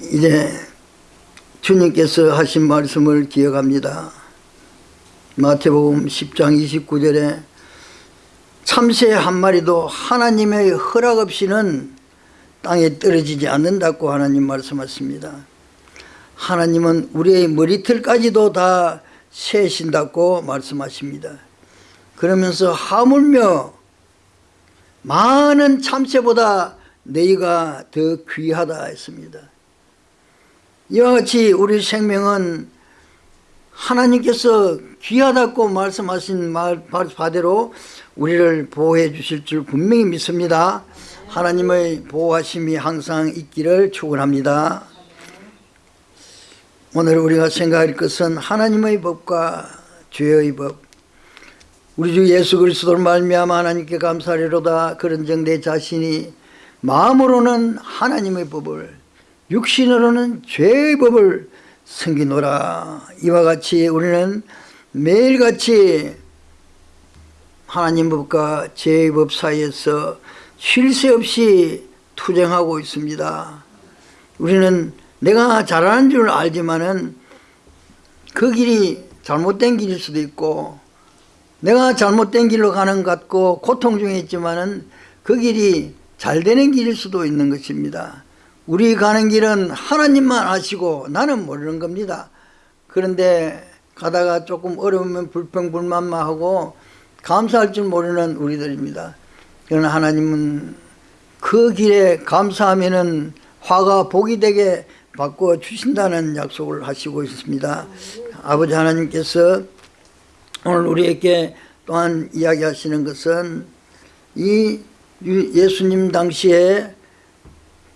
이제 주님께서 하신 말씀을 기억합니다. 마태복음 10장 29절에 참새 한 마리도 하나님의 허락 없이는 땅에 떨어지지 않는다고 하나님 말씀하십니다. 하나님은 우리의 머리털까지도 다 세신다고 말씀하십니다. 그러면서 하물며 많은 참새보다 너희가 더 귀하다 했습니다. 이와 같이 우리 생명은 하나님께서 귀하다고 말씀하신 말 바대로 우리를 보호해 주실 줄 분명히 믿습니다. 하나님의 보호하심이 항상 있기를 축원합니다. 오늘 우리가 생각할 것은 하나님의 법과 죄의 법 우리 주 예수 그리스도를 말미암아 하나님께 감사하리로다 그런즉 내 자신이 마음으로는 하나님의 법을 육신으로는 죄의 법을 섬기노라. 이와 같이 우리는 매일같이 하나님 법과 죄의 법 사이에서 쉴 새 없이 투쟁하고 있습니다. 우리는 내가 잘하는 줄 알지만은 그 길이 잘못된 길일 수도 있고 내가 잘못된 길로 가는 것 같고 고통 중에 있지만은 그 길이 잘 되는 길일 수도 있는 것입니다 우리 가는 길은 하나님만 아시고 나는 모르는 겁니다. 그런데 가다가 조금 어려우면 불평불만만 하고 감사할 줄 모르는 우리들입니다. 그러나 하나님은 그 길에 감사하면 화가 복이 되게 바꿔 주신다는 약속을 하시고 있습니다. 아버지 하나님께서 오늘 우리에게 또한 이야기하시는 것은 이 예수님 당시에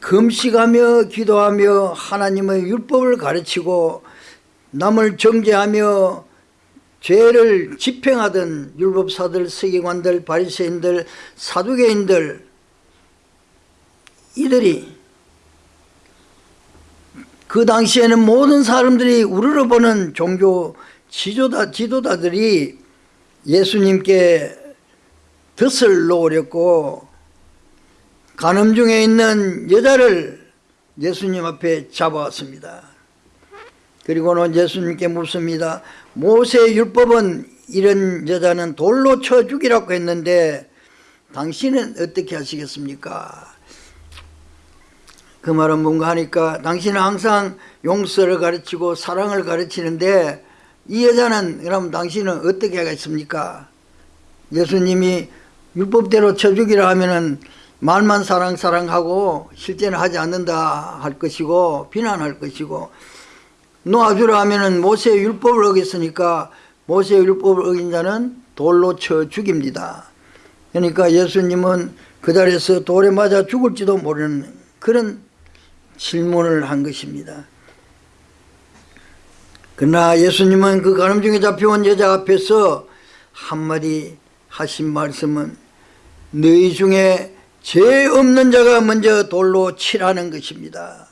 금식하며 기도하며 하나님의 율법을 가르치고 남을 정죄하며 죄를 집행하던 율법사들, 서기관들, 바리새인들, 사두개인들 이들이 그 당시에는 모든 사람들이 우러러보는 종교 지도자, 지도자들이 예수님께 덫을 놓으렸고 간음 중에 있는 여자를 예수님 앞에 잡아왔습니다. 그리고는 예수님께 묻습니다. 모세 율법은 이런 여자는 돌로 쳐 죽이라고 했는데 당신은 어떻게 하시겠습니까? 그 말은 뭔가 하니까 당신은 항상 용서를 가르치고 사랑을 가르치는데 이 여자는 그럼 당신은 어떻게 하겠습니까? 예수님이 율법대로 쳐 죽이라 하면은 말만 사랑 사랑하고 실제는 하지 않는다 할 것이고 비난할 것이고 놓아주라 하면은 모세의 율법을 어겼으니까 모세의 율법을 어긴 자는 돌로 쳐 죽입니다. 그러니까 예수님은 그 자리에서 돌에 맞아 죽을지도 모르는 그런 질문을 한 것입니다. 그러나 예수님은 그 가늠 중에 잡혀온 여자 앞에서 한마디 하신 말씀은 너희 중에 죄 없는 자가 먼저 돌로 치라는 것입니다.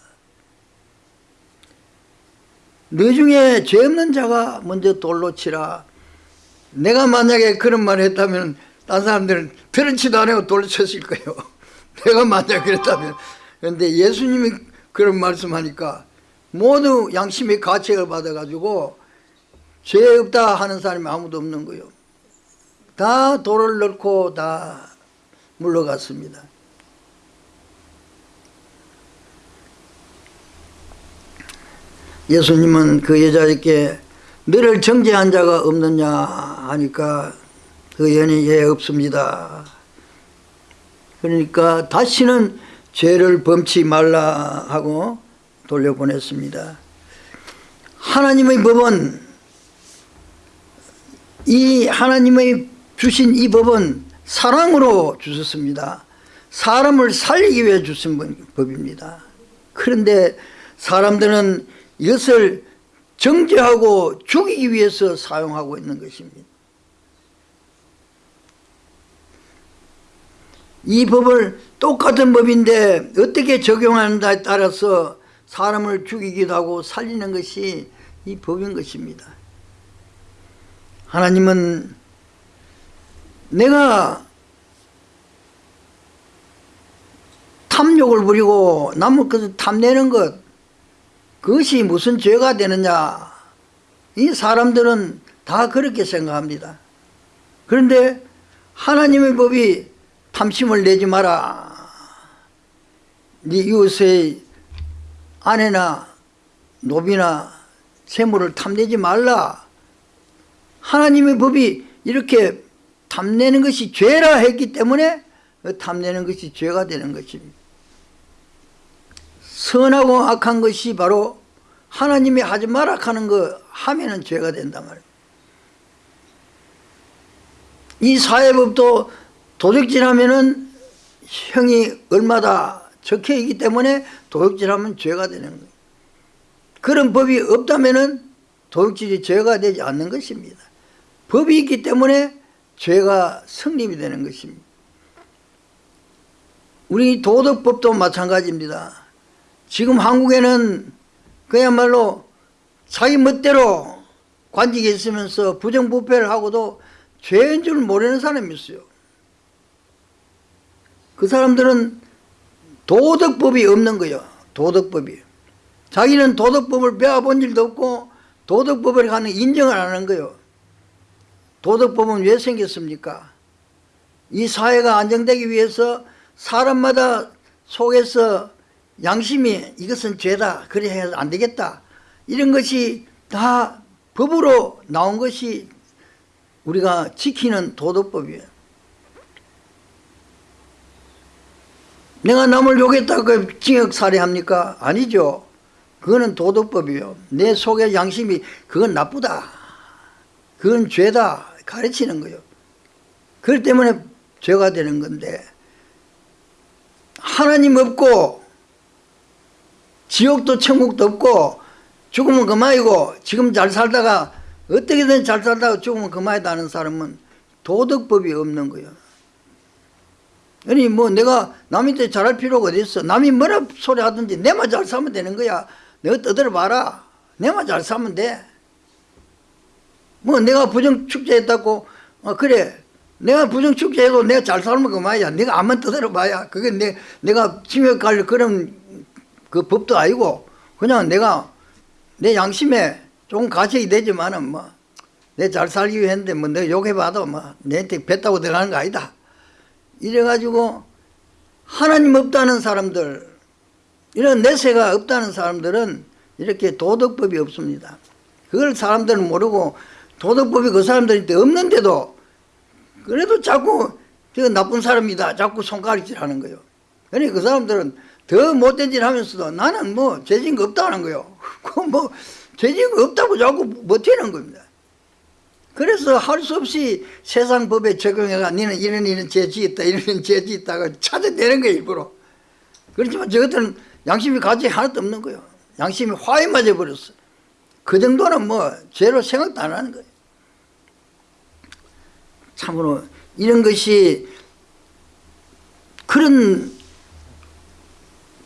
너희 중에 죄 없는 자가 먼저 돌로 치라. 내가 만약에 그런 말을 했다면 딴 사람들은 들은 치도 안 하고 돌로 쳤을 거예요. 내가 만약 그랬다면. 그런데 예수님이 그런 말씀하니까 모두 양심의 가책을 받아가지고 죄 없다 하는 사람이 아무도 없는 거예요. 다 돌을 넣고 다 물러갔습니다. 예수님은 그 여자에게 너를 정죄한 자가 없느냐 하니까 그 연이 예 없습니다. 그러니까 다시는 죄를 범치 말라 하고 돌려보냈습니다. 하나님의 법은 이 하나님의 주신 이 법은 사랑으로 주셨습니다. 사람을 살리기 위해 주신 법입니다. 그런데 사람들은 이것을 정죄하고 죽이기 위해서 사용하고 있는 것입니다. 이 법을 똑같은 법인데 어떻게 적용하는가에 따라서 사람을 죽이기도 하고 살리는 것이 이 법인 것입니다. 하나님은 내가 탐욕을 부리고 남의 것을 탐내는 것 그것이 무슨 죄가 되느냐 이 사람들은 다 그렇게 생각합니다. 그런데 하나님의 법이 탐심을 내지 마라. 네 이웃의 아내나 노비나 재물을 탐내지 말라. 하나님의 법이 이렇게 탐내는 것이 죄라 했기 때문에 그 탐내는 것이 죄가 되는 것입니다 선하고 악한 것이 바로 하나님이 하지 마라 하는 거 하면은 죄가 된단 말이에요 이 사회법도 도적질하면은 형이 얼마다 적혀 있기 때문에 도둑질하면 죄가 되는 거예요. 그런 법이 없다면은 도둑질이 죄가 되지 않는 것입니다. 법이 있기 때문에 죄가 성립이 되는 것입니다. 우리 도덕법도 마찬가지입니다. 지금 한국에는 그야말로 자기 멋대로 관직에 있으면서 부정부패를 하고도 죄인 줄 모르는 사람이 있어요. 그 사람들은 도덕법이 없는 거예요. 도덕법이. 자기는 도덕법을 배워본 일도 없고 도덕법을 가는 인정을 안 하는 거예요. 도덕법은 왜 생겼습니까? 이 사회가 안정되기 위해서 사람마다 속에서 양심이 이것은 죄다 그래 해서 안 되겠다. 이런 것이 다 법으로 나온 것이 우리가 지키는 도덕법이에요. 내가 남을 욕했다고 징역 살해합니까? 아니죠. 그거는 도덕법이에요. 내 속에 양심이 그건 나쁘다. 그건 죄다 가르치는 거예요 그렇기 때문에 죄가 되는 건데 하나님 없고 지옥도 천국도 없고 죽으면 그만이고 지금 잘 살다가 어떻게든 잘 살다가 죽으면 그만이다 하는 사람은 도덕법이 없는 거예요. 아니 뭐 내가 남한테 잘할 필요가 어디 있어? 남이 뭐라 소리 하든지 내만 잘 살면 되는 거야. 내가 떠들어 봐라. 내만 잘 살면 돼 뭐 내가 부정축제했다고 어, 그래. 내가 부정축제해도 내가 잘 살면 그만이야. 내가 암만 떠들어 봐야. 그게 내, 내가 징역갈 그런 그 법도 아니고 그냥 내가 내 양심에 조금 가책이 되지만은 뭐 내 잘 살기 위해는데 뭐 내가 욕해봐도 뭐 내한테 뱉다고 들어가는 거 아니다. 이래가지고 하나님 없다는 사람들 이런 내세가 없다는 사람들은 이렇게 도덕법이 없습니다. 그걸 사람들은 모르고 도덕법이 그 사람들한테 없는데도 그래도 자꾸 저 나쁜 사람이다 자꾸 손가락질 하는 거예요. 그러니까 그 사람들은 더 못된 짓 하면서도 나는 뭐 죄진 거 없다는 거예요. 그뭐 죄진 거 없다고 자꾸 버티는 겁니다. 그래서 할 수 없이 세상 법에 적용해가 니는 이런 이런 죄 지었다 이런 죄 지었다가 찾아내는 거예요 일부러. 그렇지만 저것들은 양심이 가지 하나도 없는 거예요. 양심이 화에 맞아버렸어. 그 정도는 뭐 죄로 생각도 안 하는 거예요 참으로 이런 것이 그런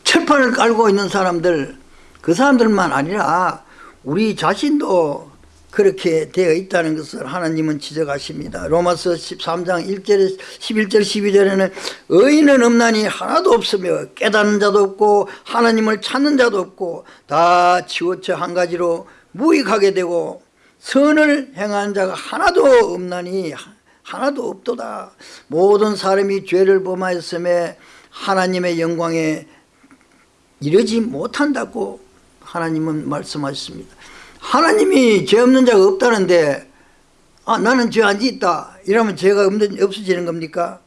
철판을 깔고 있는 사람들 그 사람들만 아니라 우리 자신도 그렇게 되어 있다는 것을 하나님은 지적하십니다. 로마서 13장 1절 11절 12절에는 의인은 없나니 하나도 없으며 깨닫는 자도 없고 하나님을 찾는 자도 없고 다 치우쳐 한 가지로 무익하게 되고 선을 행하는 자가 하나도 없나니 하나도 없도다. 모든 사람이 죄를 범하였음에 하나님의 영광에 이르지 못한다고 하나님은 말씀하셨습니다. 하나님이 죄 없는 자가 없다는데 아 나는 죄 안 짓다 이러면 죄가 없는, 없어지는 겁니까?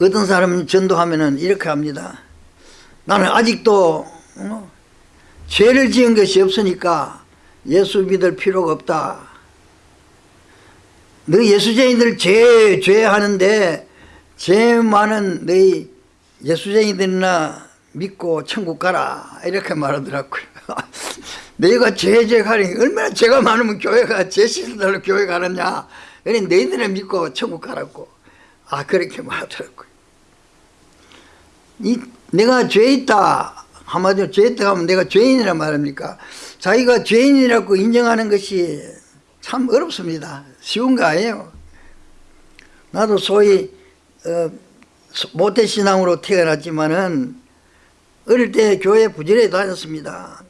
어떤 사람은 전도하면 이렇게 합니다. 나는 아직도 어, 죄를 지은 것이 없으니까 예수 믿을 필요가 없다. 너 예수쟁이들 죄, 죄 하는데 죄 많은 너희 예수쟁이들이나 믿고 천국 가라. 이렇게 말하더라고요. 너희가 죄죄 가니 얼마나 죄가 많으면 교회가 죄 씻어달라고 교회 가느냐. 그래 너희들은 믿고 천국 가라고. 아 그렇게 말하더라고요. 이 내가 죄 있다. 한마디로 죄 있다 하면 내가 죄인이란 말입니까? 자기가 죄인이라고 인정하는 것이 참 어렵습니다 쉬운 거 아니에요. 나도 소위 어, 모태신앙으로 태어났지만은 어릴 때 교회 부지런히 다녔습니다.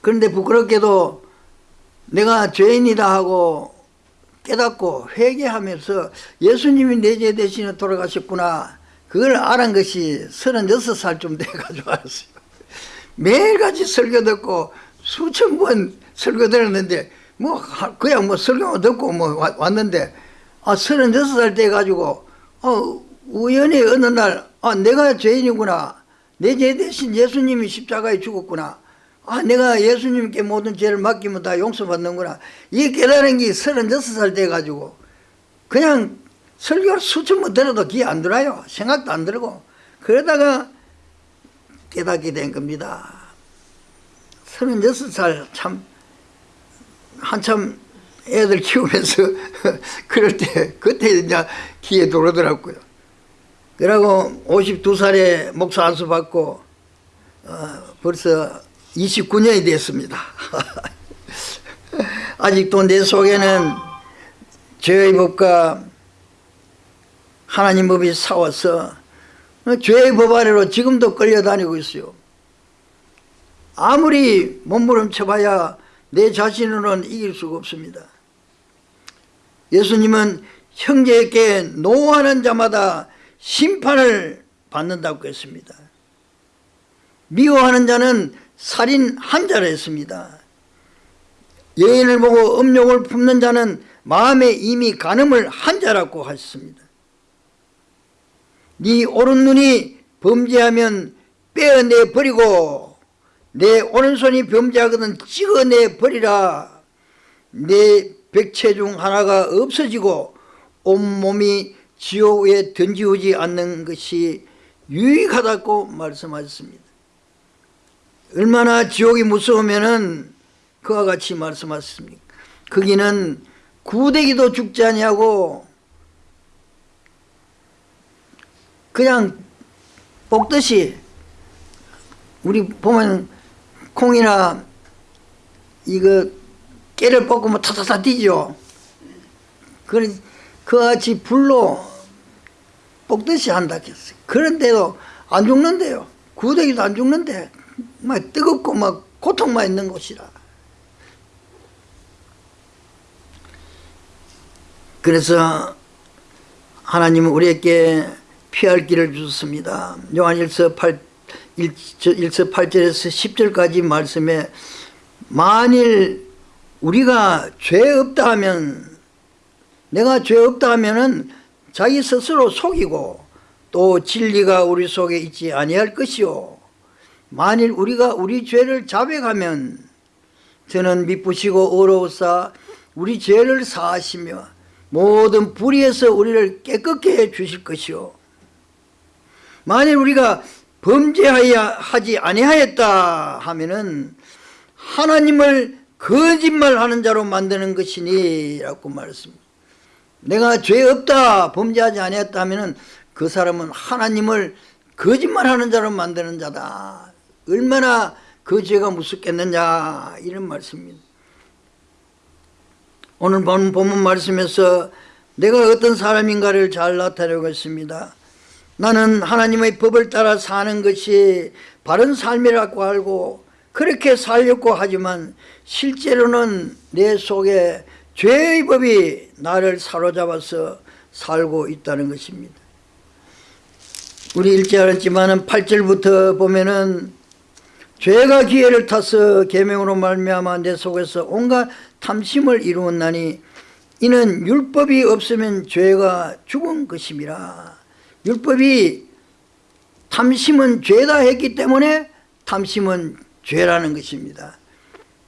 그런데 부끄럽게도 내가 죄인이다 하고 깨닫고 회개하면서 예수님이 내 죄 대신에 돌아가셨구나. 그걸 알은 것이 36살쯤 돼가지고 알았어요. 매일같이 설교 듣고 수천 번 설교 들었는데 뭐 하- 그냥 뭐 설교만 듣고 뭐 와- 왔는데 아 36살 돼가지고 어 우연히 어느 날 아 내가 죄인이구나. 내 죄 대신 예수님이 십자가에 죽었구나. 아 내가 예수님께 모든 죄를 맡기면 다 용서받는구나. 이 깨달은 게 36살 돼가지고 그냥 설교를 수천 번 들어도 귀에 안 들어요. 생각도 안 들고. 그러다가 깨닫게 된 겁니다. 36살 참 한참 애들 키우면서 그럴 때 그때 이제 귀에 들어오더라고요. 그러고 52살에 목사 안수 받고 어, 벌써 29년이 됐습니다. 아직도 내 속에는 죄의 법과 하나님 법이 싸워서 죄의 법 아래로 지금도 끌려다니고 있어요. 아무리 몸부림쳐봐야 내 자신으로는 이길 수가 없습니다. 예수님은 형제에게 노하는 자마다 심판을 받는다고 했습니다. 미워하는 자는 살인 한 자라 했습니다. 여인을 보고 음욕을 품는 자는 마음에 이미 간음을 한 자라고 하셨습니다. 네 오른 눈이 범죄하면 빼어내 버리고 내 오른손이 범죄하거든 찍어내 버리라. 내 백체 중 하나가 없어지고 온몸이 지옥에 던지우지 않는 것이 유익하다고 말씀하셨습니다. 얼마나 지옥이 무서우면은 그와 같이 말씀하셨습니까? 거기는 구데기도 죽지 아니하고 그냥 볶듯이 우리 보면 콩이나 이거 깨를 볶으면 타타타 뛰죠. 그 그같이 불로 볶듯이 한다 했어요 그런데도 안 죽는데요. 구데기도 안 죽는데 막 뜨겁고 막 고통만 있는 곳이라. 그래서 하나님은 우리에게 피할 길을 주셨습니다. 요한일서 8, 1서 8절에서 10절까지 말씀에 만일 우리가 죄 없다 하면 내가 죄 없다 하면은 자기 스스로 속이고 또 진리가 우리 속에 있지 아니할 것이요. 만일 우리가 우리 죄를 자백하면 저는 미쁘시고 어로우사 우리 죄를 사하시며 모든 불의에서 우리를 깨끗게 해 주실 것이요. 만일 우리가 범죄하여 하지 아니하였다 하면은 하나님을 거짓말하는 자로 만드는 것이니라고 말했습니다. 내가 죄 없다 범죄하지 아니했다 하면은 그 사람은 하나님을 거짓말하는 자로 만드는 자다. 얼마나 그 죄가 무섭겠느냐 이런 말씀입니다. 오늘 본 본문 말씀에서 내가 어떤 사람인가를 잘 나타내고 있습니다. 나는 하나님의 법을 따라 사는 것이 바른 삶이라고 알고 그렇게 살려고 하지만 실제로는 내 속에 죄의 법이 나를 사로잡아서 살고 있다는 것입니다. 우리 읽지 않았지만 8절부터 보면은 죄가 기회를 타서 계명으로 말미암아 내 속에서 온갖 탐심을 이루었나니 이는 율법이 없으면 죄가 죽은 것임이라 율법이 탐심은 죄다 했기 때문에 탐심은 죄라는 것입니다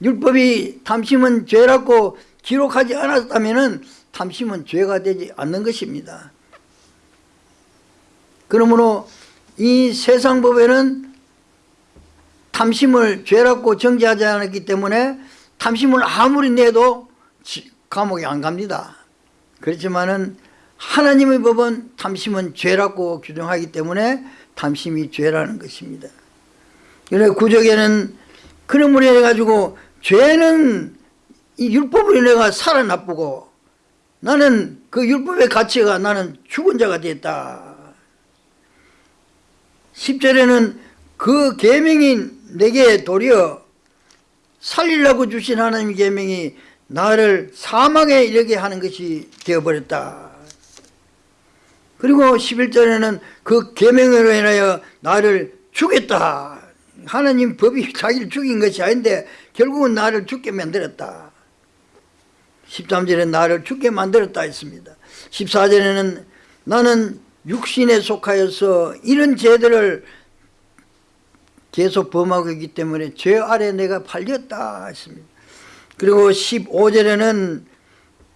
율법이 탐심은 죄라고 기록하지 않았다면 탐심은 죄가 되지 않는 것입니다 그러므로 이 세상 법에는 탐심을 죄라고 정지하지 않았기 때문에 탐심을 아무리 내도 감옥에 안 갑니다. 그렇지만은 하나님의 법은 탐심은 죄라고 규정하기 때문에 탐심이 죄라는 것입니다. 그래 구적에는 그러므로 해가지고 죄는 이 율법으로 내가 살아나쁘고 나는 그 율법의 가치가 나는 죽은 자가 됐다. 10절에는 그 계명이 내게 도리어 살리려고 주신 하나님 계명이 나를 사망에 이르게 하는 것이 되어버렸다. 그리고 11절에는 그 계명으로 인하여 나를 죽였다. 하나님 법이 자기를 죽인 것이 아닌데 결국은 나를 죽게 만들었다. 13절에 나를 죽게 만들었다 했습니다. 14절에는 나는 육신에 속하여서 이런 죄들을 계속 범하고 있기 때문에 죄 아래 내가 팔렸다 했습니다. 그리고 15절에는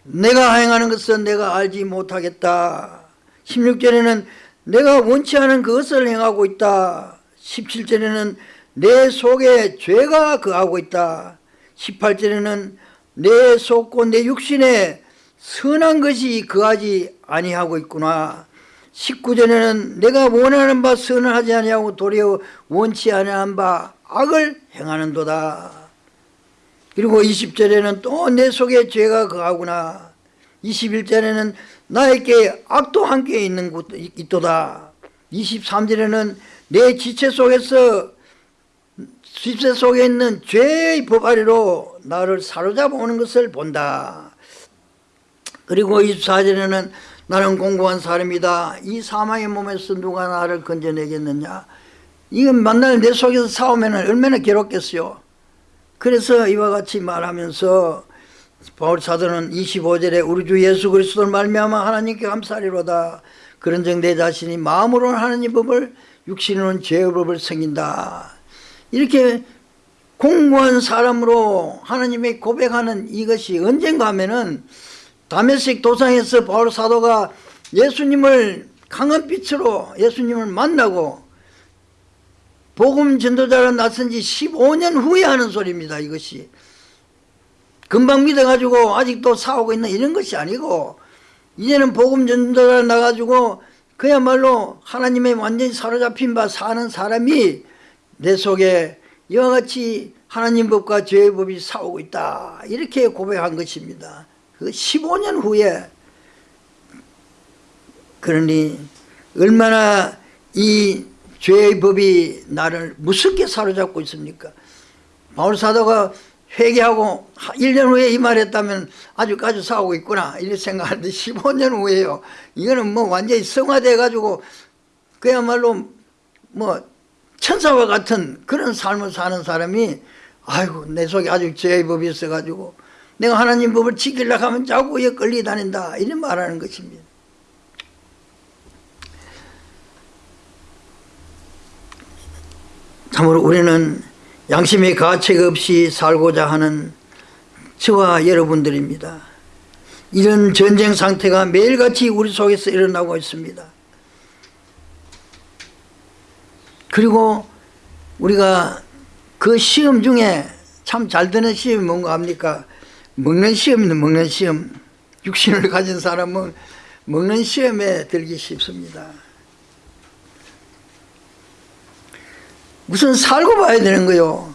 내가 행하는 것은 내가 알지 못하겠다. 16절에는 내가 원치 않은 그것을 행하고 있다. 17절에는 내 속에 죄가 거하고 있다. 18절에는 내 속고 내 육신에 선한 것이 거하지 아니하고 있구나. 19절에는 내가 원하는 바 선을 하지 아니하고 도리어 원치 아니한 바 악을 행하는도다. 그리고 20절에는 또 내 속에 죄가 거하구나. 21절에는 나에게 악도 함께 있는 곳 있도다. 23절에는 내 지체 속에서 지체 속에 있는 죄의 법 아래로 나를 사로잡아 오는 것을 본다. 그리고 24절에는 나는 공고한 사람이다. 이 사망의 몸에서 누가 나를 건져내겠느냐. 이건 만날 내 속에서 싸우면 얼마나 괴롭겠어요. 그래서 이와 같이 말하면서 바울 사도는 25절에 우리 주 예수 그리스도를 말미암아 하나님께 감사리로다. 그런즉 내 자신이 마음으로는 하나님 법을 육신으로는 죄의 법을 섬긴다. 이렇게 공고한 사람으로 하나님의 고백하는 이것이 언젠가 하면은 다메섹 도상에서 바울 사도가 예수님을 강한 빛으로 예수님을 만나고 복음 전도자로 나선 지 15년 후에 하는 소리입니다. 이것이 금방 믿어가지고 아직도 싸우고 있는 이런 것이 아니고 이제는 복음 전도자로 나가지고 그야말로 하나님의 완전히 사로잡힌 바 사는 사람이 내 속에 이와 같이 하나님 법과 죄의 법이 싸우고 있다 이렇게 고백한 것입니다. 그 15년 후에 그러니 얼마나 이 죄의 법이 나를 무섭게 사로잡고 있습니까? 바울 사도가 회개하고 1년 후에 이 말했다면 아직까지 싸우고 있구나. 이렇게 생각하는데 15년 후에요. 이거는 뭐 완전히 성화돼 가지고 그야말로 뭐 천사와 같은 그런 삶을 사는 사람이 아이고 내 속에 아직 죄의 법이 있어 가지고 내가 하나님 법을 지키려고 하면 자꾸 에 끌리 다닌다. 이런 말하는 것입니다. 참으로 우리는 양심의 가책 없이 살고자 하는 저와 여러분들입니다. 이런 전쟁 상태가 매일같이 우리 속에서 일어나고 있습니다. 그리고 우리가 그 시험 중에 참 잘 되는 시험이 뭔가 합니까? 먹는 시험이는 먹는 시험. 육신을 가진 사람은 먹는 시험에 들기 쉽습니다 무슨 살고 봐야 되는 거요?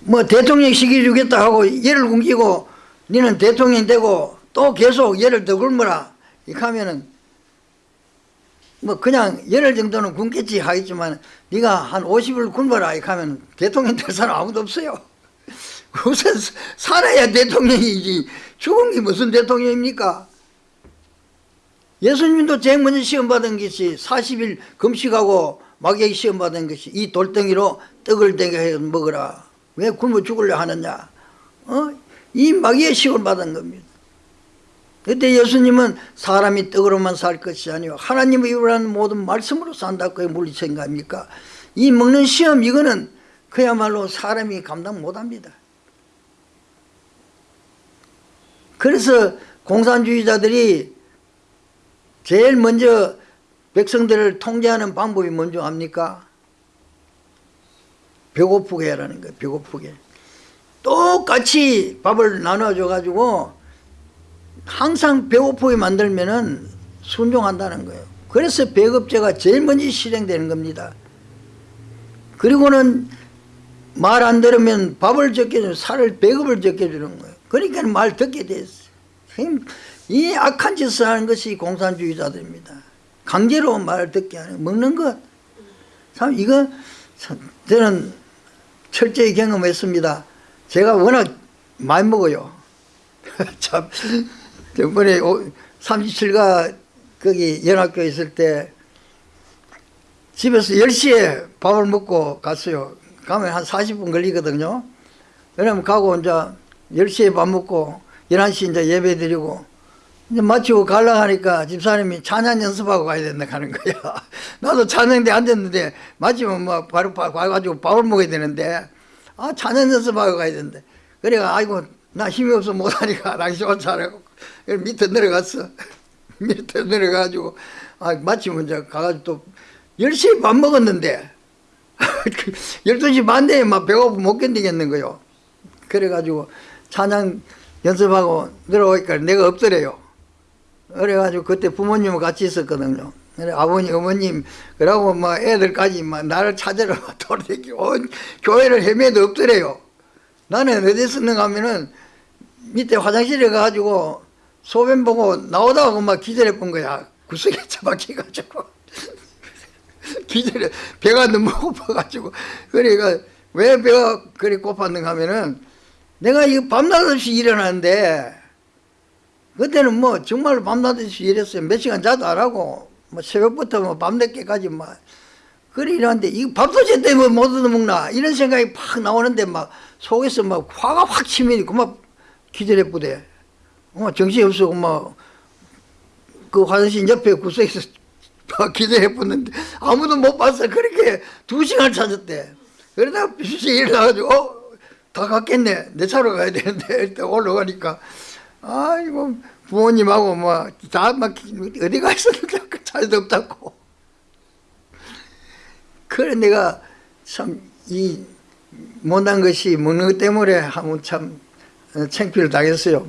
뭐 대통령 시기 주겠다 하고 예를 굶기고 너는 대통령 되고 또 계속 예를 더 굶어라. 이렇게 하면은 뭐 그냥 열흘 정도는 굶겠지 하겠지만 네가 한 50을 굶어라. 이렇게 하면 대통령 될 사람 아무도 없어요. 우선 살아야 대통령이지. 죽은 게 무슨 대통령입니까? 예수님도 제일 먼저 시험 받은 것이 40일 금식하고 마귀에게 시험 받은 것이 이 돌덩이로 떡을 되게 해 먹어라. 왜 굶어 죽으려 하느냐? 어? 이 마귀의 시험을 받은 겁니다. 그때 예수님은 사람이 떡으로만 살 것이 아니고 하나님의 입으로 하는 모든 말씀으로 산다. 그게 물리친 거 아닙니까? 이 먹는 시험 이거는 그야말로 사람이 감당 못합니다. 그래서 공산주의자들이 제일 먼저 백성들을 통제하는 방법이 뭔지 압니까? 배고프게 하라는 거예요. 배고프게. 똑같이 밥을 나눠줘 가지고 항상 배고프게 만들면 은 순종한다는 거예요. 그래서 배급제가 제일 먼저 실행되는 겁니다. 그리고는 말 안 들으면 밥을 적게 주는 살을 배급을 적게 주는 거예요. 그러니까 말 듣게 됐어요. 이 악한 짓을 하는 것이 공산주의자들입니다. 강제로 말 듣게 하는 먹는 것 참 이거 참 저는 철저히 경험했습니다. 제가 워낙 많이 먹어요. 참 저번에 37가 거기 연합교회 있을 때 집에서 10시에 밥을 먹고 갔어요. 가면 한 40분 걸리거든요. 왜냐면 가고 이제 10시에 밥 먹고 11시 이제 예배 드리고 마치고 가려고 하니까 집사님이 찬양 연습하고 가야 된다 하는 거야. 나도 찬양대 앉았는데 마치면 뭐 바로 가- 가가지고 밥을 먹어야 되는데 아 찬양 연습하고 가야 된대. 그래가 아이고 나 힘이 없어 못하니까 당시 옷차라고 밑에 내려갔어. 밑에 내려가지고 아 마치면 이제 가가지고 또 10시에 밥 먹었는데 12시 반 되에 막 배고프 못 견디겠는 거요. 그래가지고 찬양 연습하고 내려오니까 내가 없더래요. 그래가지고 그때 부모님과 같이 있었거든요. 그래 아버님, 어머님, 그러고 뭐 애들까지 막 나를 찾으러 돌아다니고 온 교회를 헤매도 없더래요. 나는 어디 있었는가 하면은 밑에 화장실에 가가지고 소변 보고 나오다가 막 기절해 본 거야. 구석에 처박혀가지고. 기절해. 배가 너무 고파가지고. 그러니까 왜 배가 그리 고팠는가 하면은 내가 이거 밤낮 없이 일어나는데 그때는 뭐 정말 밤낮 없이 일했어요. 몇 시간 자도 안 하고 뭐 새벽부터 뭐 밤늦게까지 막 그래 일하는데 이거 밥도 제때 못 얻어먹나 이런 생각이 팍 나오는데 막 속에서 막 화가 확 치면이 그만 기절해 부대. 어, 정신이 없어. 막그 화장실 옆에 구석에서 막 기절해 붙는데 아무도 못 봤어. 그렇게 두 시간 찾았대. 그러다가 비시 일어나가지고 어, 다 갔겠네. 내 차로 가야 되는데 일단 올라가니까 아이고 부모님하고 뭐다막 어디 가 있었는데 그 차도 없다고. 그래 내가 참 이 못난 것이 먹는 것 때문에 한번 참 어, 창피를 당했어요.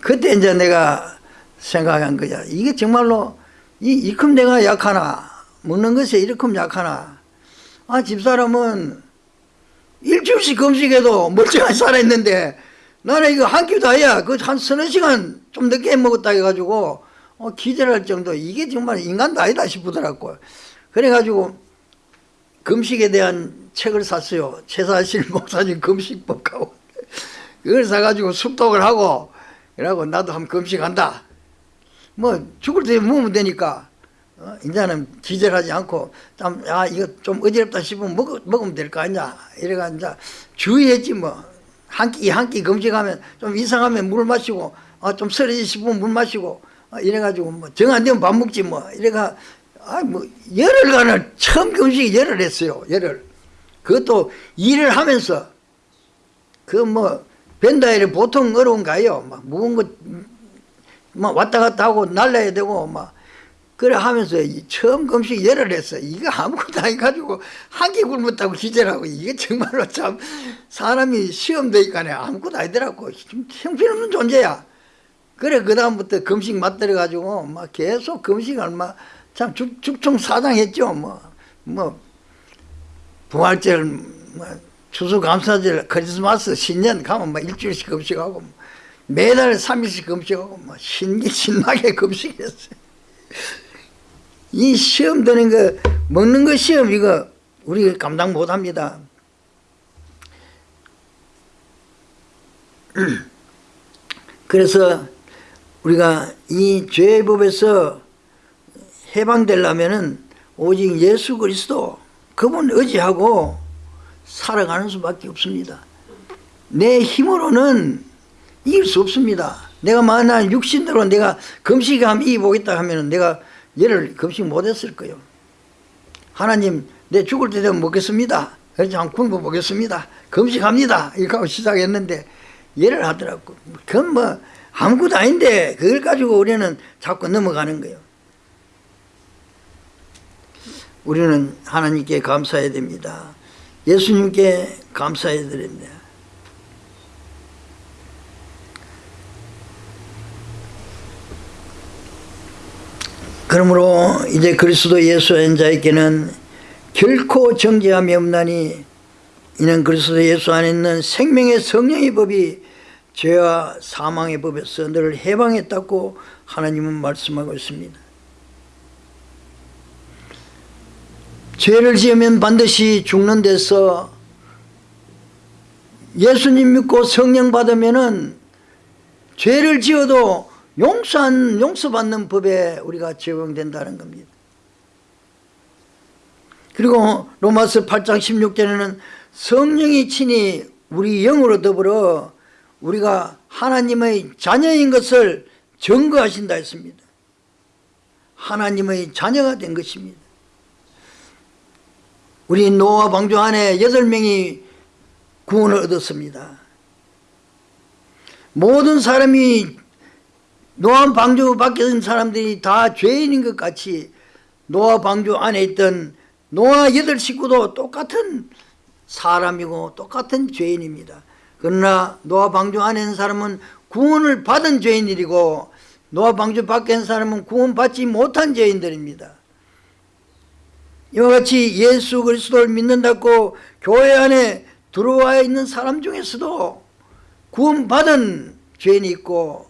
그때 이제 내가 생각한 거야. 이게 정말로 이 이큼 내가 약하나 먹는 것에 이렇게 약하나 아 집사람은 일주일씩 금식해도 멀쩡하게 살아있는데 나는 이거 한 끼도 아야 그 한 서너 시간 좀 늦게 먹었다 해가지고 어, 기절할 정도. 이게 정말 인간도 아니다 싶더라고 그래가지고 금식에 대한 책을 샀어요. 최사실 목사님 금식법하고. 그걸 사가지고 습독을 하고 그러고 나도 한번 금식한다. 뭐 죽을 때 먹으면 되니까. 어, 이제는 기절하지 않고 좀, 아 이거 좀 어지럽다 싶으면 먹, 먹으면 될 거 아니야 이래가 이제 주의했지 뭐 한 끼 한 끼 금식하면 좀 이상하면 물 마시고 아, 좀 쓰러지 싶으면 물 마시고 아, 이래가지고 뭐 정 안 되면 밥 먹지 뭐. 이래가 아뭐 열흘간을 처음 금식 열흘 했어요 열흘. 그것도 일을 하면서 그 뭐 벤다일이 보통 어려운가요. 막 무거운 거막 왔다 갔다 하고 날라야 되고 막 그래 하면서 이 처음 금식 열을 했어. 이거 아무것도 안 가지고 한끼 굶었다고 기절하고 이게 정말로 참 사람이 시험 되니까 아무것도 아니더라고. 좀 형편없는 존재야. 그래 그 다음부터 금식 맞들어 가지고 막 계속 금식을 막참 죽총 사당했죠. 뭐 뭐 부활절, 뭐 추수감사절, 크리스마스, 신년 가면 막 일주일씩 금식하고 뭐 매달 3일씩 금식하고 뭐 신기 신나게 금식했어요. 이 시험 드는 거 먹는 거 시험 이거 우리 감당 못합니다. 그래서 우리가 이 죄의 법에서 해방되려면은 오직 예수 그리스도 그분 의지하고 살아가는 수밖에 없습니다. 내 힘으로는 이길 수 없습니다. 내가 만약 육신대로 내가 금식하면 이기보겠다 하면 내가 얘를 금식 못했을 거예요. 하나님 내 죽을 때 되면 먹겠습니다. 한번 굶어 보겠습니다. 금식합니다. 이렇게 하고 시작했는데 얘를 하더라고. 그건 뭐 아무것도 아닌데 그걸 가지고 우리는 자꾸 넘어가는 거예요. 우리는 하나님께 감사해야 됩니다. 예수님께 감사해야 됩니다. 그러므로 이제 그리스도 예수 한 자에게는 결코 정죄함이 없나니 이는 그리스도 예수 안에 있는 생명의 성령의 법이 죄와 사망의 법에서 너를 해방했다고 하나님은 말씀하고 있습니다. 죄를 지으면 반드시 죽는 데서 예수님 믿고 성령 받으면 은 죄를 지어도 용서한 용서받는 법에 우리가 적용된다는 겁니다. 그리고 로마서 8장 16절에는 성령이 친히 우리 영으로 더불어 우리가 하나님의 자녀인 것을 증거하신다 했습니다. 하나님의 자녀가 된 것입니다. 우리 노아 방주 안에 여덟 명이 구원을 얻었습니다. 모든 사람이 노아 방주 밖에 있는 사람들이 다 죄인인 것 같이 노아 방주 안에 있던 노아 여덟 식구도 똑같은 사람이고 똑같은 죄인입니다. 그러나 노아 방주 안에 있는 사람은 구원을 받은 죄인들이고 노아 방주 밖에 있는 사람은 구원받지 못한 죄인들입니다. 이와 같이 예수 그리스도를 믿는다고 교회 안에 들어와 있는 사람 중에서도 구원받은 죄인이 있고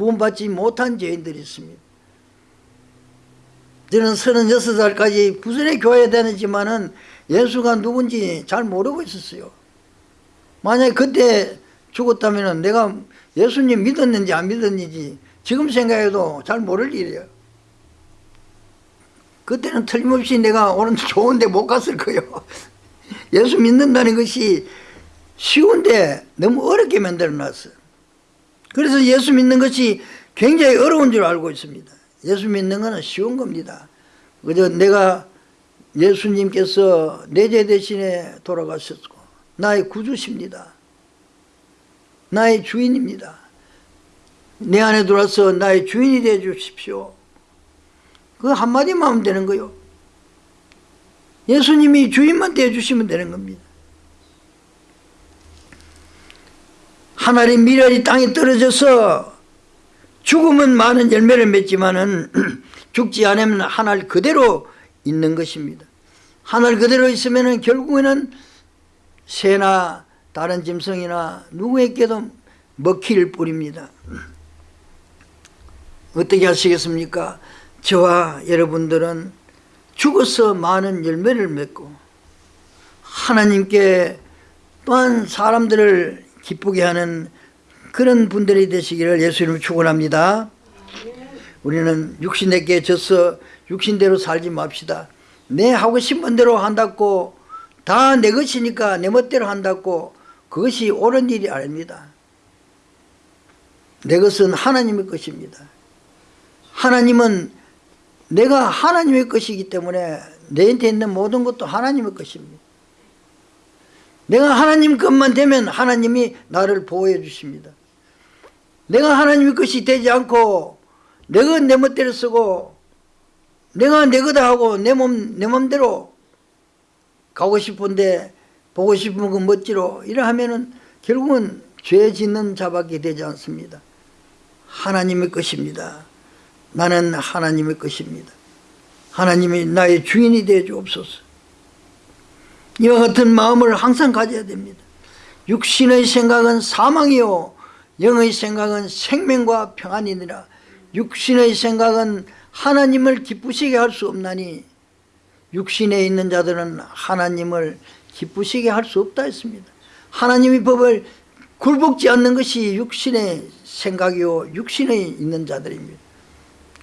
구원받지 못한 죄인들이 있습니다. 저는 36살까지 부산의 교회에 다녔지만은 예수가 누군지 잘 모르고 있었어요. 만약에 그때 죽었다면 내가 예수님 믿었는지 안 믿었는지 지금 생각해도 잘 모를 일이에요. 그때는 틀림없이 내가 오늘 좋은데 못 갔을 거예요. 예수 믿는다는 것이 쉬운데 너무 어렵게 만들어 놨어요. 그래서 예수 믿는 것이 굉장히 어려운 줄 알고 있습니다. 예수 믿는 것은 쉬운 겁니다. 그저 내가 예수님께서 내 죄 대신에 돌아가셨고 나의 구주십니다. 나의 주인입니다. 내 안에 들어와서 나의 주인이 되어 주십시오. 그 한마디만 하면 되는 거요. 예수님이 주인만 되어 주시면 되는 겁니다. 하나의 미랄이 땅에 떨어져서 죽으면 많은 열매를 맺지만은 죽지 않으면 하늘 그대로 있는 것입니다. 하늘 그대로 있으면 결국에는 새나 다른 짐승이나 누구에게도 먹힐 뿐입니다. 어떻게 하시겠습니까? 저와 여러분들은 죽어서 많은 열매를 맺고 하나님께 또한 사람들을 기쁘게 하는 그런 분들이 되시기를 예수님을 축원합니다. 우리는 육신에게 져서 육신대로 살지 맙시다. 내 하고 싶은 대로 한다고 다 내 것이니까 내 멋대로 한다고 그것이 옳은 일이 아닙니다. 내 것은 하나님의 것입니다. 하나님은 내가 하나님의 것이기 때문에 내한테 있는 모든 것도 하나님의 것입니다. 내가 하나님 것만 되면 하나님이 나를 보호해 주십니다. 내가 하나님의 것이 되지 않고 내가 내 멋대로 쓰고 내가 내 거다 하고 내 몸, 내 맘대로 가고 싶은데 보고 싶은 거 멋지로 이래 하면은 결국은 죄 짓는 자밖에 되지 않습니다. 하나님의 것입니다. 나는 하나님의 것입니다. 하나님이 나의 주인이 되어 주옵소서. 이와 같은 마음을 항상 가져야 됩니다. 육신의 생각은 사망이요 영의 생각은 생명과 평안이니라. 육신의 생각은 하나님을 기쁘시게 할 수 없나니 육신에 있는 자들은 하나님을 기쁘시게 할 수 없다 했습니다. 하나님의 법을 굴복지 않는 것이 육신의 생각이요 육신에 있는 자들입니다.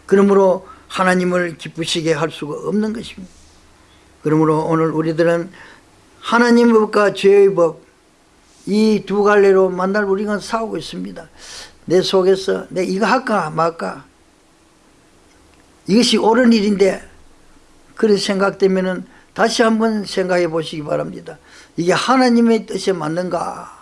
그러므로 하나님을 기쁘시게 할 수가 없는 것입니다. 그러므로 오늘 우리들은 하나님의 법과 죄의 법 이 두 갈래로 만날 우리가 싸우고 있습니다. 내 속에서 내 이거 할까 말까 이것이 옳은 일인데 그런 생각되면 다시 한번 생각해 보시기 바랍니다. 이게 하나님의 뜻에 맞는가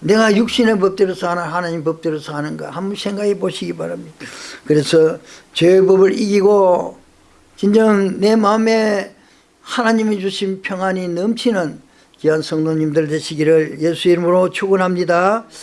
내가 육신의 법대로 사나 하나님 법대로 사는가 한번 생각해 보시기 바랍니다. 그래서 죄의 법을 이기고 진정 내 마음에 하나님이 주신 평안이 넘치는 귀한 성도님들 되시기를 예수 이름으로 축원합니다.